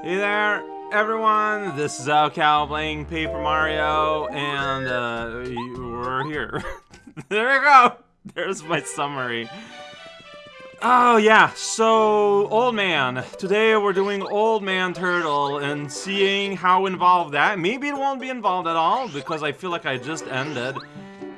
Hey there, everyone. This is raocow playing Paper Mario, and uh, we're here. there we go. There's my summary. Oh yeah, so Old Man. Today we're doing Old Man Turtle and seeing how involved that. Maybe it won't be involved at all because I feel like I just ended.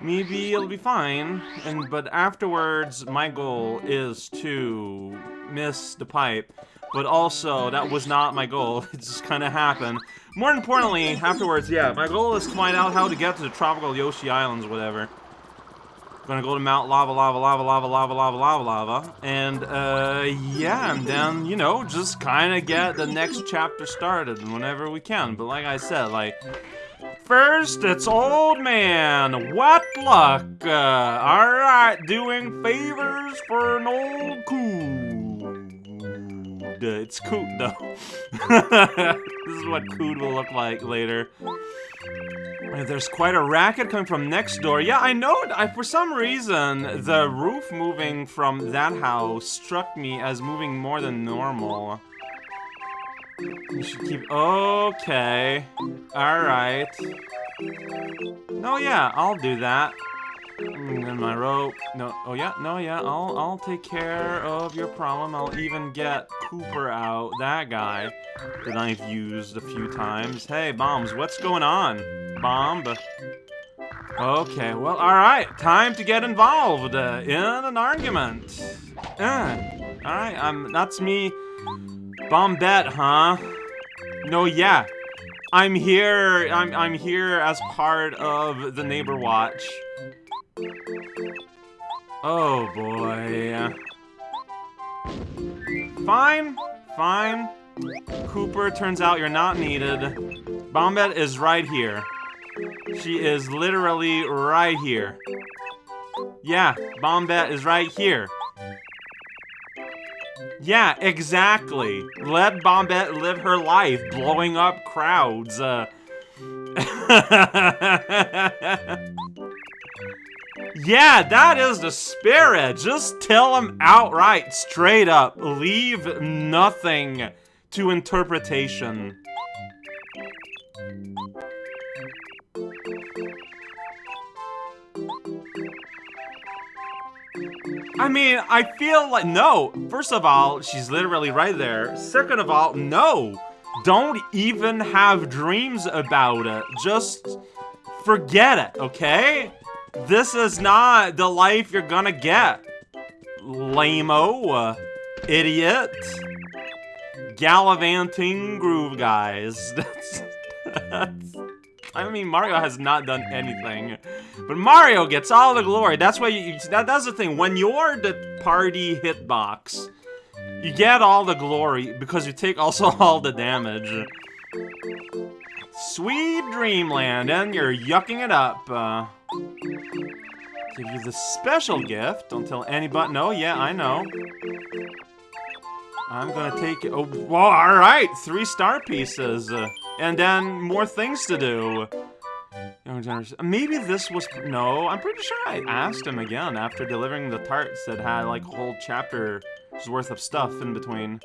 Maybe it'll be fine. And but afterwards, my goal is to miss the pipe. But also, that was not my goal. It just kind of happened. More importantly, afterwards, yeah, my goal is to find out how to get to the tropical Yoshi Islands, whatever. I'm Gonna go to Mount Lava, Lava, Lava, Lava, Lava, Lava, Lava, Lava. And, uh, yeah, and then, you know, just kind of get the next chapter started whenever we can. But like I said, like, first, it's Old Man. What luck. Uh, alright, doing favors for an old It's coot, though. this is what coot will look like later. There's quite a racket coming from next door. Yeah, I know. I, for some reason, the roof moving from that house struck me as moving more than normal. You should keep... Okay. Alright. No, oh, yeah, I'll do that. And then my rope. No, oh yeah, no, yeah, I'll, I'll take care of your problem. I'll even get Kooper out, that guy that I've used a few times. Hey, Bombs, what's going on? Bomb? Okay, well, alright, time to get involved uh, in an argument. Uh, alright, um, that's me. Bombette, huh? No, yeah. I'm here, I'm, I'm here as part of the Neighbor Watch. Oh boy. Fine, fine. Kooper, turns out you're not needed. Bombette is right here. She is literally right here. Yeah, Bombette is right here. Yeah, exactly. Let Bombette live her life, blowing up crowds. Uh... Yeah, that is the spirit. Just tell them outright, straight up. Leave nothing to interpretation. I mean, I feel like, no. First of all, she's literally right there. Second of all, no. Don't even have dreams about it. Just forget it, okay? This is not the life you're gonna get. Lame-o. Uh, idiot. Gallivanting groove guys. That's, that's... I mean, Mario has not done anything. But Mario gets all the glory. That's why you... That, that's the thing. When you're the party hitbox, you get all the glory because you take also all the damage. Sweet Dreamland, and you're yucking it up. Uh, give you the special gift. Don't tell anybody. No, yeah, I know. I'm gonna take it. Oh, well, alright. Three star pieces. Uh, and then more things to do. Maybe this was... No, I'm pretty sure I asked him again after delivering the tarts that had, like, a whole chapter's worth of stuff in between.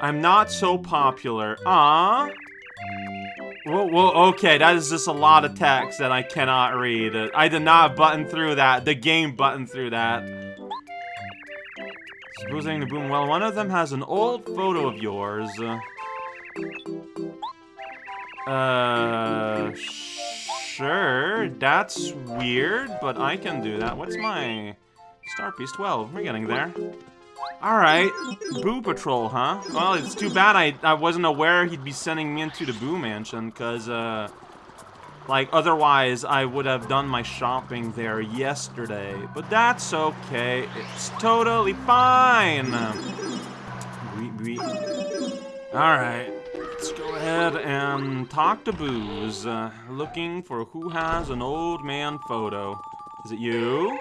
I'm not so popular. Ah. Whoa, whoa, okay, that is just a lot of text that I cannot read. I did not button through that. The game buttoned through that. Supposing the boom, well, one of them has an old photo of yours. Uh, sure, that's weird, but I can do that. What's my star piece? 12, we're getting there. Alright, Boo Patrol, huh? Well, it's too bad I, I wasn't aware he'd be sending me into the Boo Mansion, because, uh... Like, otherwise, I would have done my shopping there yesterday. But that's okay. It's totally fine! Alright, let's go ahead and talk to Boos. Uh, looking for who has an old man photo. Is it you?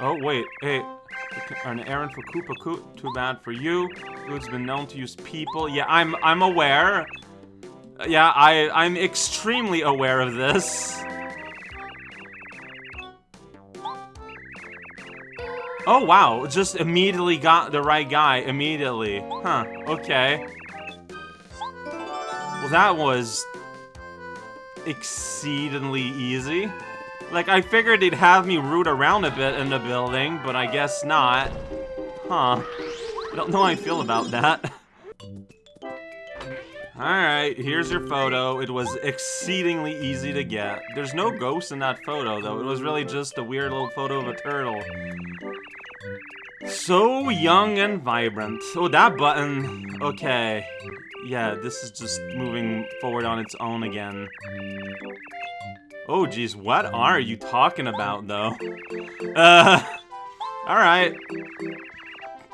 Oh, wait, hey, an errand for Koopa Koot. Too bad for you. Who's been known to use people. Yeah, I'm I'm aware. Yeah, I I'm extremely aware of this. Oh, wow. Just immediately got the right guy. Immediately. Huh. Okay. Well, that was exceedingly easy. Like, I figured they'd have me root around a bit in the building, but I guess not. Huh. I don't know how I feel about that. Alright, here's your photo. It was exceedingly easy to get. There's no ghost in that photo, though. It was really just a weird little photo of a turtle. So young and vibrant. Oh, that button. Okay. Yeah, this is just moving forward on its own again. Oh, geez, what are you talking about, though? Uh, alright.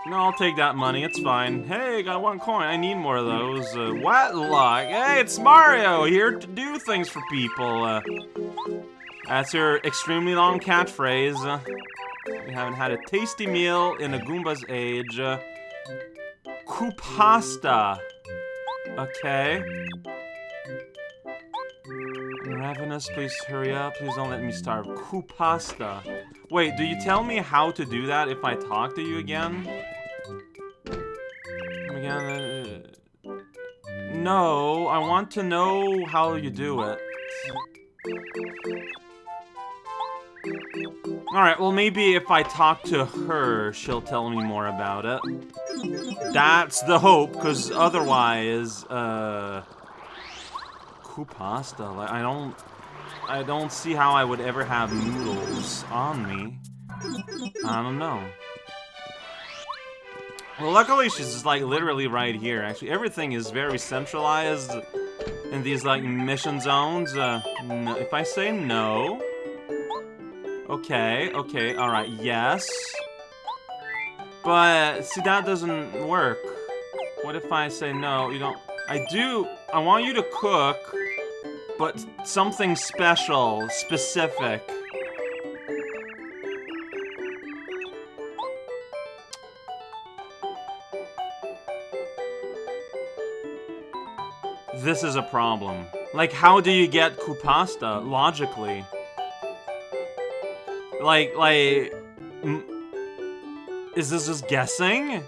No, I'll take that money. It's fine. Hey, got one coin. I need more of those. Uh, what luck? Hey, it's Mario here to do things for people. Uh, that's your extremely long catchphrase. Uh, we haven't had a tasty meal in a Goomba's age. Uh, Koopasta. Okay. Ravenous, please hurry up. Please don't let me starve. Koopasta. Wait, do you tell me how to do that if I talk to you again? Again, uh, no, I want to know how you do it. Alright, well maybe if I talk to her, she'll tell me more about it. That's the hope, because otherwise, uh... Koopasta, like, I don't... I don't see how I would ever have noodles on me. I don't know. Well, luckily she's like, literally right here, actually. Everything is very centralized in these, like, mission zones. Uh, no, if I say no... Okay, okay, alright, yes. But, see, that doesn't work. What if I say no, you don't... I do... I want you to cook, but something special, specific. This is a problem. Like, how do you get Koopasta, logically? Like, like... Is this just guessing?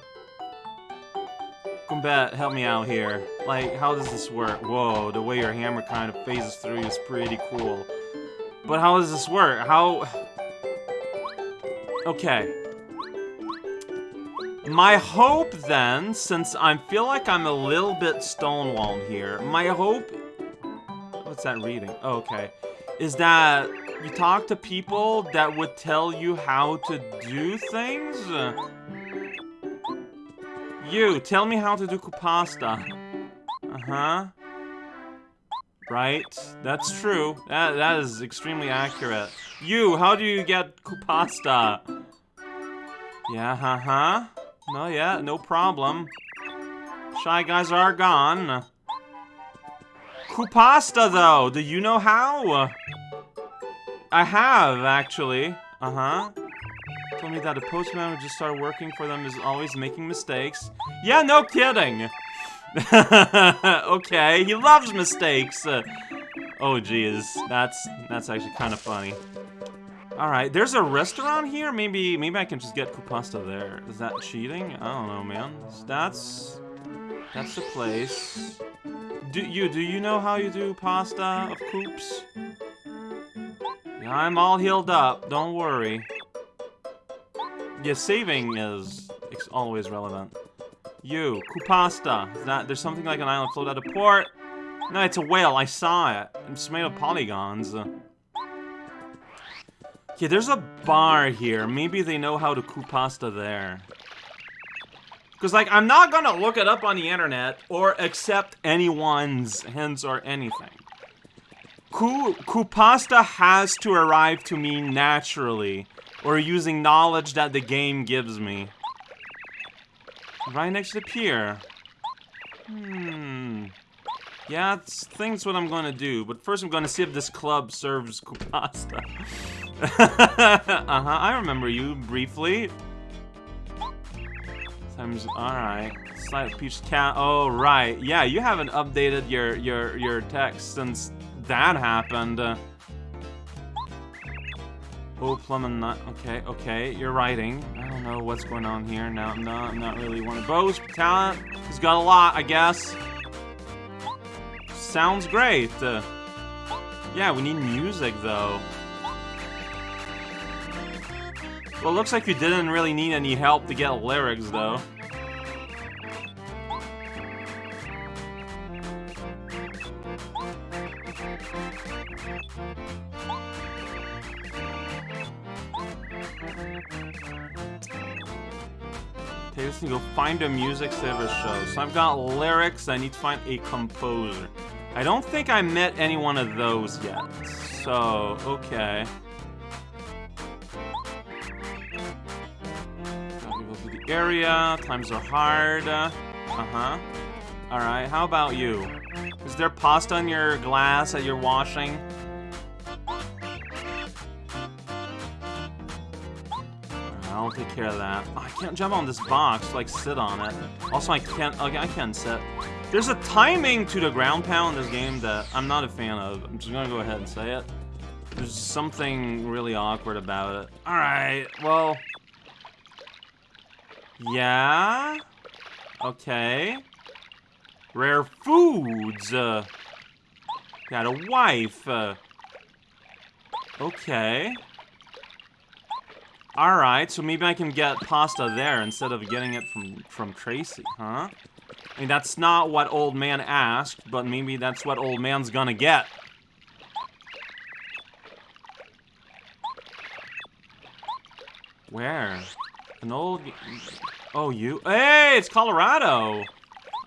Combat, help me out here. Like, how does this work? Whoa, the way your hammer kind of phases through is pretty cool. But how does this work? How... Okay. My hope then, since I feel like I'm a little bit stonewalled here, my hope... What's that reading? Oh, okay. Is that you talk to people that would tell you how to do things? You, tell me how to do Koopasta. Uh-huh. Right, that's true. That That is extremely accurate. You, how do you get Koopasta? Yeah, uh-huh. No, yeah, no problem. Shy guys are gone. Koopasta, though, do you know how? I have, actually. Uh-huh. Told me that a postman who just started working for them is always making mistakes. Yeah, no kidding! okay, he loves mistakes! Uh, oh, geez. That's, that's actually kind of funny. Alright, there's a restaurant here? Maybe maybe I can just get Koopasta there. Is that cheating? I don't know, man. That's... That's the place. Do you, do you know how you do pasta of coops? Yeah, I'm all healed up, don't worry. Yeah, saving is always relevant. You, Koopasta. That, there's something like an island float out of port? No, it's a whale, I saw it. It's made of polygons. Yeah, there's a bar here. Maybe they know how to cook pasta there. Because, like, I'm not gonna look it up on the internet or accept anyone's hints or anything. Ku, Koopasta has to arrive to me naturally, or using knowledge that the game gives me. Right next to the pier. Hmm. Yeah, it's, thing's what I'm gonna do, but first I'm gonna see if this club serves Koopasta. uh-huh, I remember you briefly. Times, alright. Slight peach cat, oh right. Yeah, you haven't updated your, your, your text since that happened. Oh, plum and nut. Okay, okay, you're writing. I don't know what's going on here. No, no, I'm not really one to boast. Talent. He's got a lot, I guess. Sounds great. Uh, yeah, we need music, though. Well, looks like you didn't really need any help to get lyrics, though. Okay, to go find a music service show. So I've got lyrics, I need to find a composer. I don't think I met any one of those yet. So, okay. the area, times are hard. Uh-huh. Alright, how about you? Is there pasta in your glass that you're washing? Take care of that. Oh, I can't jump on this box, like sit on it. Also, I can't, okay, I can't sit. There's a timing to the ground pound in this game that I'm not a fan of. I'm just gonna go ahead and say it. There's something really awkward about it. Alright, well... Yeah? Okay. Rare foods! Uh, got a wife. Uh, okay. Alright, so maybe I can get pasta there instead of getting it from, from Tracy, huh? I mean, that's not what old man asked, but maybe that's what old man's gonna get. Where? An old... Oh, you? Hey, it's Kolorado!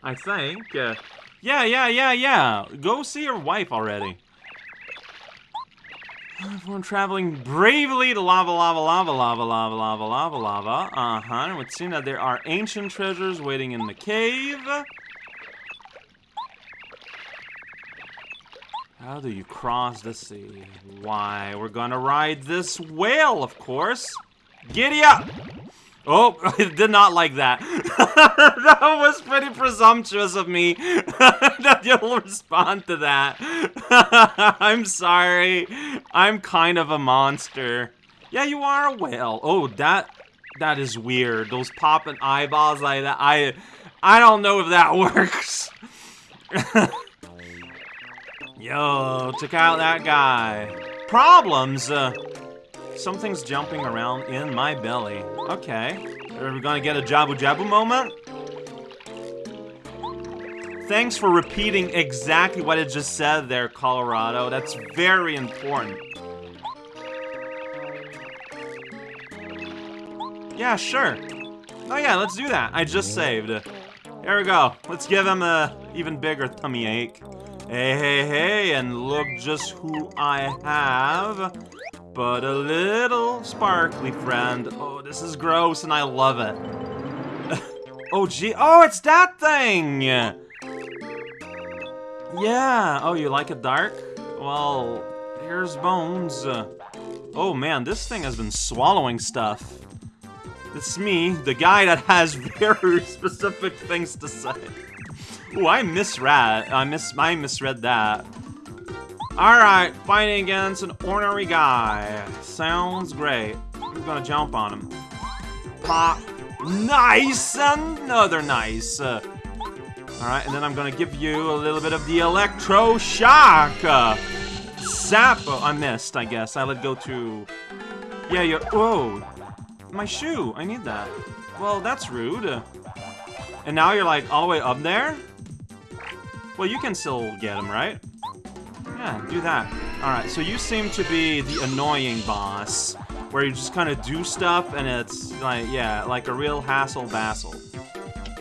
I think. Uh, yeah, yeah, yeah, yeah. Go see your wife already. Everyone traveling bravely to lava, lava, lava, lava, lava, lava, lava, lava. Uh-huh. It would seem that there are ancient treasures waiting in the cave. How do you cross the sea? Why, we're gonna ride this whale, of course. Giddy up! Oh, I did not like that. that was pretty presumptuous of me that you'll respond to that. I'm sorry. I'm kind of a monster. Yeah, you are a whale. Oh, that that is weird. Those popping eyeballs like that. I I don't know if that works. Yo, check out that guy. Problems. Uh, Something's jumping around in my belly. Okay. Are we gonna get a Jabu Jabu moment? Thanks for repeating exactly what it just said there, Kolorado. That's very important. Yeah, sure. Oh yeah, let's do that. I just saved. Here we go. Let's give him a even bigger tummy ache. Hey, hey, hey, and look just who I have but a little sparkly friend. Oh, this is gross and I love it. oh, gee. Oh, it's that thing! Yeah. Oh, you like it dark? Well, here's Bones. oh, man, this thing has been swallowing stuff. It's me, the guy that has very specific things to say. Oh, I misread. I mis I misread that. Alright, fighting against an ordinary guy. Sounds great. I'm gonna jump on him. Pop. Nice! Another nice. Alright, and then I'm gonna give you a little bit of the electro shock. Uh, Oh, I missed, I guess. I let go to... Yeah, you Whoa. My shoe. I need that. Well, that's rude. And now you're like all the way up there? Well, you can still get him, right? Yeah, do that. Alright, so you seem to be the annoying boss, where you just kind of do stuff and it's like, yeah, like a real hassle-bassle.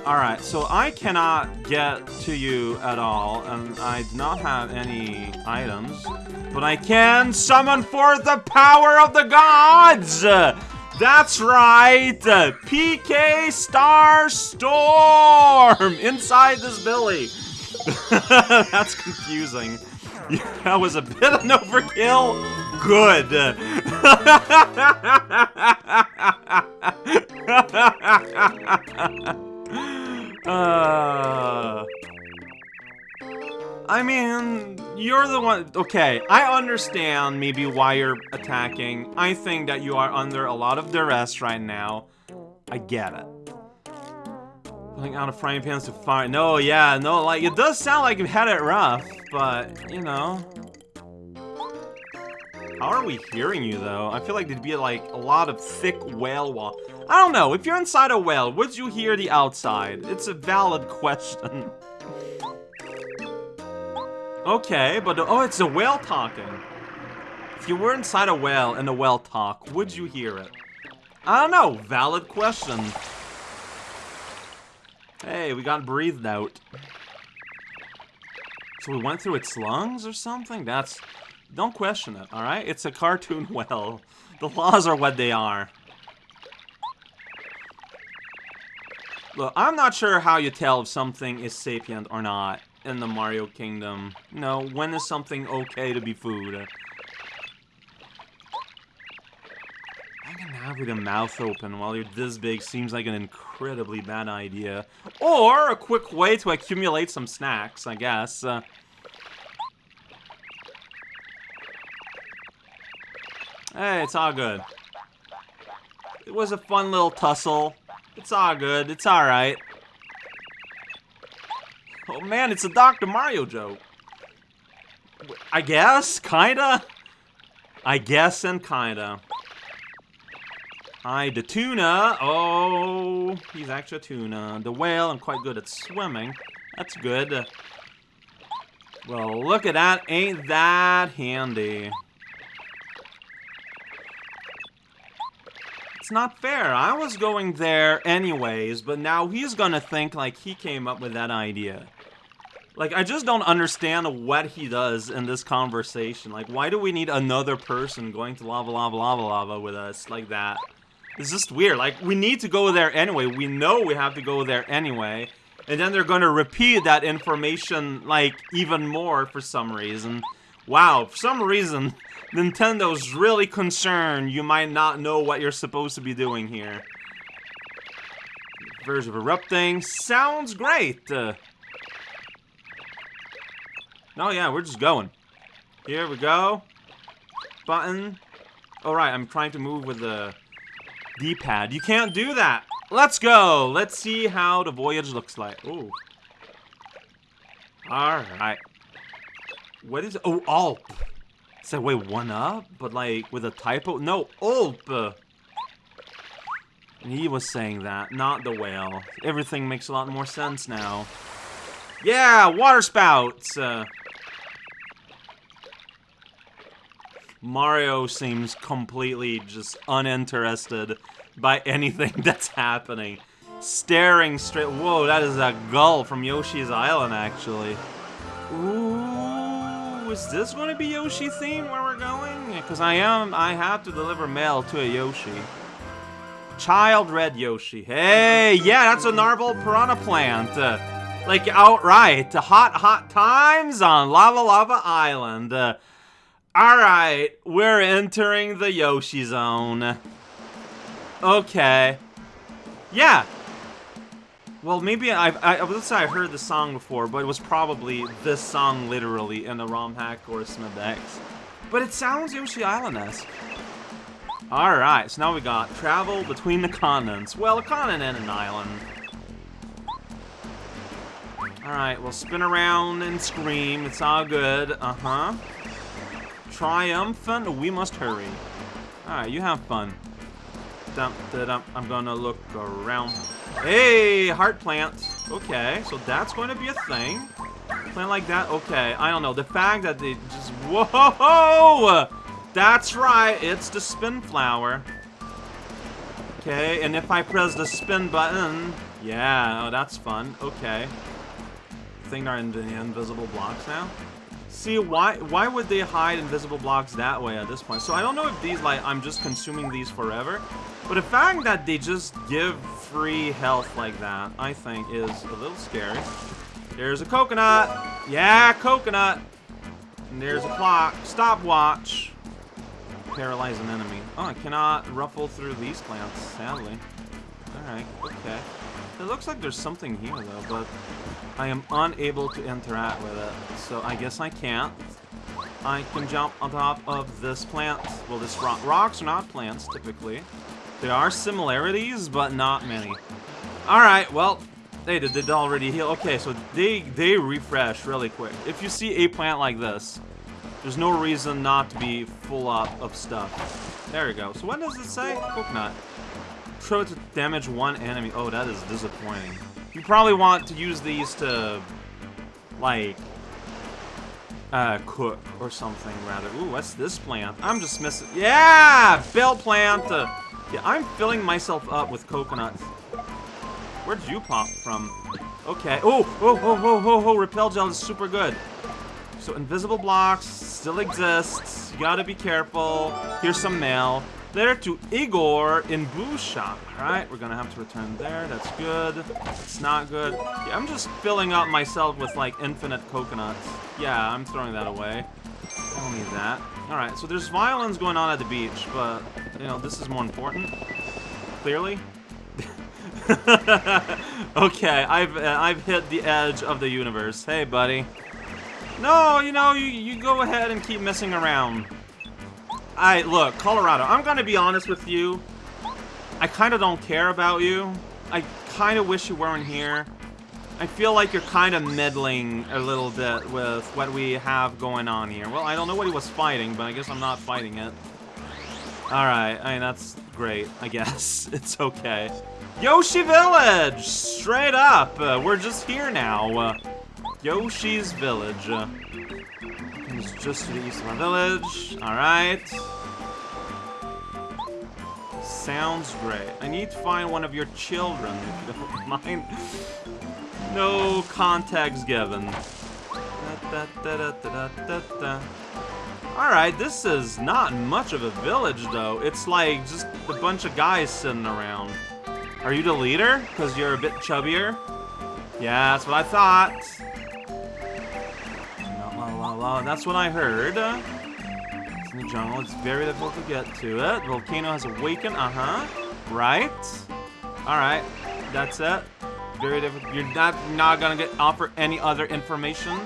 Alright, so I cannot get to you at all, and I do not have any items, but I can summon forth the power of the gods! That's right! PK Star Storm! Inside this Billy! That's confusing. that was a bit of an overkill. Good. uh, I mean, you're the one. Okay, I understand maybe why you're attacking. I think that you are under a lot of duress right now. I get it. Out of frying pans to fire. No, yeah, no, like, it does sound like you've had it rough, but, you know. How are we hearing you, though? I feel like there'd be, like, a lot of thick whale wall. I don't know, if you're inside a whale, would you hear the outside? It's a valid question. okay, but, oh, it's a whale talking. If you were inside a whale and the whale talk, would you hear it? I don't know, valid question. Hey, we got breathed out. So we went through its lungs or something? That's... Don't question it, alright? It's a cartoon well. The laws are what they are. Look, I'm not sure how you tell if something is sapient or not in the Mario Kingdom. You know, when is something okay to be food? Hanging out a mouth open while you're this big seems like an incredibly bad idea. Or a quick way to accumulate some snacks, I guess. Uh, hey, it's all good. It was a fun little tussle. It's all good. It's alright. Oh man, it's a Dr. Mario joke. I guess? Kinda? I guess and kinda. Hi, the tuna. Oh, he's actually a tuna. The whale, I'm quite good at swimming. That's good. Well, look at that. Ain't that handy. It's not fair. I was going there anyways, but now he's gonna think like he came up with that idea. Like, I just don't understand what he does in this conversation. Like, why do we need another person going to lava, lava, lava, lava with us like that? It's just weird. Like, we need to go there anyway. We know we have to go there anyway. And then they're going to repeat that information, like, even more for some reason. Wow, for some reason, Nintendo's really concerned you might not know what you're supposed to be doing here. Verge of erupting. Sounds great. Uh, oh, yeah, we're just going. Here we go. Button. Alright, I'm trying to move with the D-pad. You can't do that. Let's go. Let's see how the voyage looks like. Ooh. Alright. What is... Oh, Alp. So wait, one up? But like, with a typo? No, Alp! He was saying that, not the whale. Everything makes a lot more sense now. Yeah, water spouts! Uh, Mario seems completely just uninterested by anything that's happening. Staring straight- whoa, that is a gull from Yoshi's Island, actually. Ooh, is this to be Yoshi theme where we're going? Because I am- I have to deliver mail to a Yoshi. Child Red Yoshi. Hey, yeah, that's a Narval Piranha Plant. Uh, like, outright. Hot, hot times on Lava Lava Island. Uh, Alright, we're entering the Yoshi Zone. Okay. Yeah. Well, maybe I've, I, let's say I heard the song before, but it was probably this song literally in the ROM hack or Smidex. But it sounds Yoshi Island-esque. Alright, so now we got travel between the continents. Well, a continent and an island. Alright, we'll spin around and scream. It's all good. Uh-huh. Triumphant, we must hurry. Alright, you have fun. Dum, da, dum. I'm gonna look around. Hey, heart plant. Okay, so that's going to be a thing. Plant like that? Okay, I don't know. The fact that they just... Whoa! That's right, it's the spin flower. Okay, and if I press the spin button... Yeah, oh, that's fun. Okay. I think they're in the invisible blocks now. See, why why would they hide invisible blocks that way at this point? So I don't know if these, like, I'm just consuming these forever. But the fact that they just give free health like that, I think, is a little scary. There's a coconut. Yeah, coconut. And there's a clock. Stopwatch. Paralyze an enemy. Oh, I cannot ruffle through these plants, sadly. Alright, okay. It looks like there's something here, though, but I am unable to interact with it, so I guess I can't. I can jump on top of this plant. Well, this rock. Rocks are not plants, typically. There are similarities, but not many. Alright, well, they did, did already heal. Okay, so they, they refresh really quick. If you see a plant like this, there's no reason not to be full up of stuff. There we go. So what does it say? Coconut. Throw to damage one enemy. Oh, that is disappointing. You probably want to use these to, like, uh, cook or something, rather. Ooh, what's this plant? I'm just missing... Yeah! Bell plant! Uh, yeah, I'm filling myself up with coconuts. Where'd you pop from? Okay. Oh, oh, oh, oh, oh, oh, repel gel is super good. So invisible blocks still exists. You gotta be careful. Here's some mail. Letter to Igor in Blue Shop. Alright, we're gonna have to return there. That's good. It's not good. Yeah, I'm just filling up myself with, like, infinite coconuts. Yeah, I'm throwing that away. I don't need that. Alright, so there's violence going on at the beach, but, you know, this is more important. Clearly. okay, I've uh, I've hit the edge of the universe. Hey, buddy. No, you know, you, you go ahead and keep messing around. I look, Kolorado, I'm gonna be honest with you. I kind of don't care about you. I kind of wish you weren't here. I feel like you're kind of meddling a little bit with what we have going on here. Well, I don't know what he was fighting, but I guess I'm not fighting it. Alright, I mean, that's great, I guess. It's okay. Yoshi Village! Straight up! Uh, we're just here now. Uh, Yoshi's Village. Uh, it's just to the east of my village. Alright. Sounds great. I need to find one of your children, if you don't mind. No contacts given. Alright, this is not much of a village, though. It's like just a bunch of guys sitting around. Are you the leader? Because you're a bit chubbier? Yeah, that's what I thought. La, that's what I heard. It's in the jungle. It's very difficult to get to it. The volcano has awakened. Uh-huh. Right. Alright. That's it. Very difficult. You're not, not gonna get offer any other information.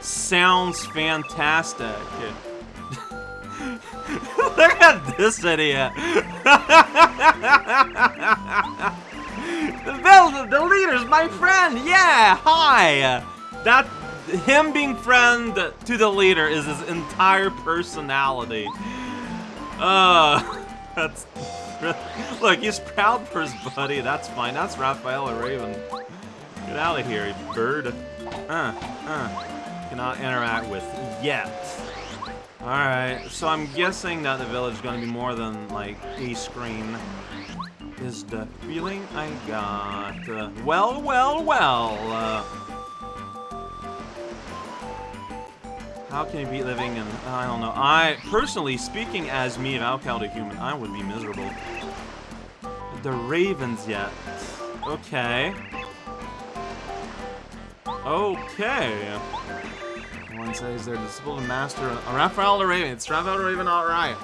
Sounds fantastic. Look at this idiot. the, the leader's my friend. Yeah, hi. That him being friend to the leader is his entire personality. Uh, that's look. He's proud for his buddy. That's fine. That's Raphael or Raven. Get out of here, you bird. Uh, uh. Cannot interact with yet. Alright, so I'm guessing that the village is going to be more than, like, a screen. Is the feeling I got. Uh, well, well, well. Uh, how can you be living in... I don't know. I, personally, speaking as me, raocow the human, I would be miserable. The ravens yet. Okay. Okay. One says they're disciple and master. Uh, Raphael the Raven. It's Raphael the Raven, alright.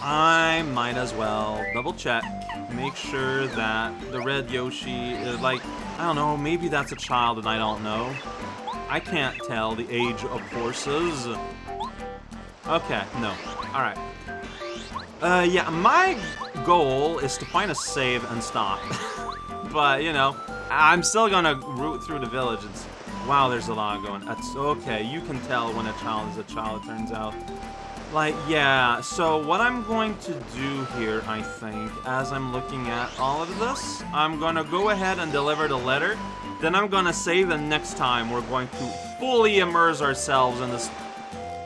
I might as well double check. Make sure that the red Yoshi is like, I don't know, maybe that's a child and I don't know. I can't tell the age of horses. Okay, no. Alright. Uh, yeah, my goal is to find a save and stop. but, you know, I'm still gonna root through the village and Wow, there's a lot going. That's okay. You can tell when a child is a child, it turns out. Like, yeah, so what I'm going to do here, I think, as I'm looking at all of this, I'm gonna go ahead and deliver the letter, then I'm gonna say the next time we're going to fully immerse ourselves in this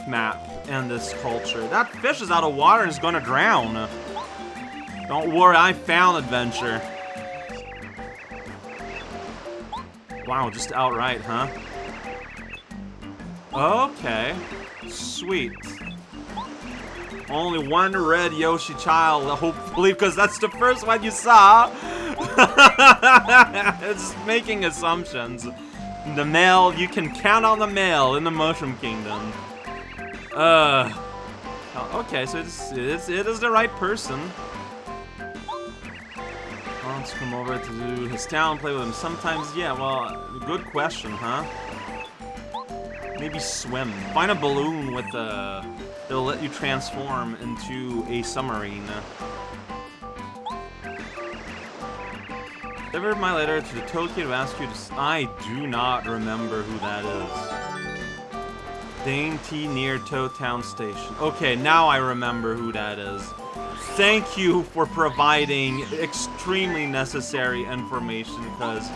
map and this culture. That fish is out of water and is gonna drown. Don't worry, I found adventure. Wow, just outright, huh? Okay. Sweet. Only one red Yoshi child, hopefully, because that's the first one you saw. it's making assumptions. The male, you can count on the male in the Mushroom Kingdom. Uh. Okay, so it's, it's, it is the right person. wants to come over to his town, play with him sometimes. Yeah, well, good question, huh? Maybe swim. Find a balloon with a... It'll let you transform into a submarine. Delivered my letter to the Tokyo to ask you to... I do not remember who that is. Dane T. near Toad Town Station. Okay, now I remember who that is. Thank you for providing extremely necessary information, because,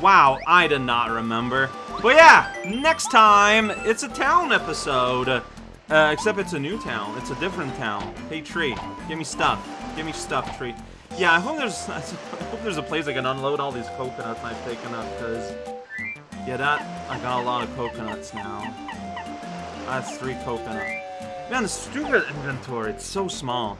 wow, I did not remember. But yeah, next time, it's a town episode. Uh, except it's a new town. It's a different town. Hey, tree, give me stuff. Give me stuff, tree. Yeah, I hope there's I hope there's a place I can unload all these coconuts I've taken up, because, yeah, that, I got a lot of coconuts now. That's three coconuts. Man, the stupid inventory, it's so small.